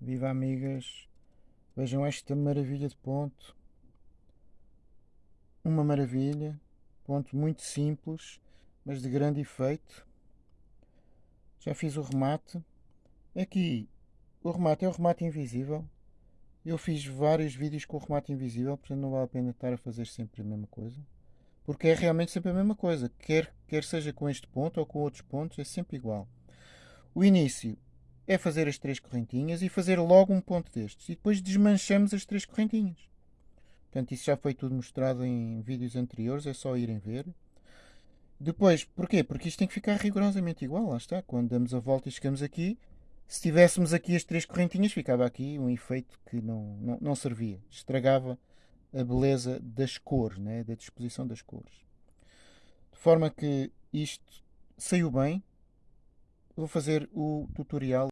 Viva amigas, vejam esta maravilha de ponto. Uma maravilha, ponto muito simples, mas de grande efeito. Já fiz o remate. Aqui, o remate é o remate invisível. Eu fiz vários vídeos com o remate invisível, portanto não vale a pena estar a fazer sempre a mesma coisa. Porque é realmente sempre a mesma coisa. Quer, quer seja com este ponto ou com outros pontos, é sempre igual. O início é fazer as três correntinhas e fazer logo um ponto destes. E depois desmanchamos as três correntinhas. Portanto, isso já foi tudo mostrado em vídeos anteriores, é só irem ver. Depois, porquê? Porque isto tem que ficar rigorosamente igual, lá está. Quando damos a volta e chegamos aqui, se tivéssemos aqui as três correntinhas, ficava aqui um efeito que não, não, não servia. Estragava a beleza das cores, né? da disposição das cores. De forma que isto saiu bem. Vou fazer o tutorial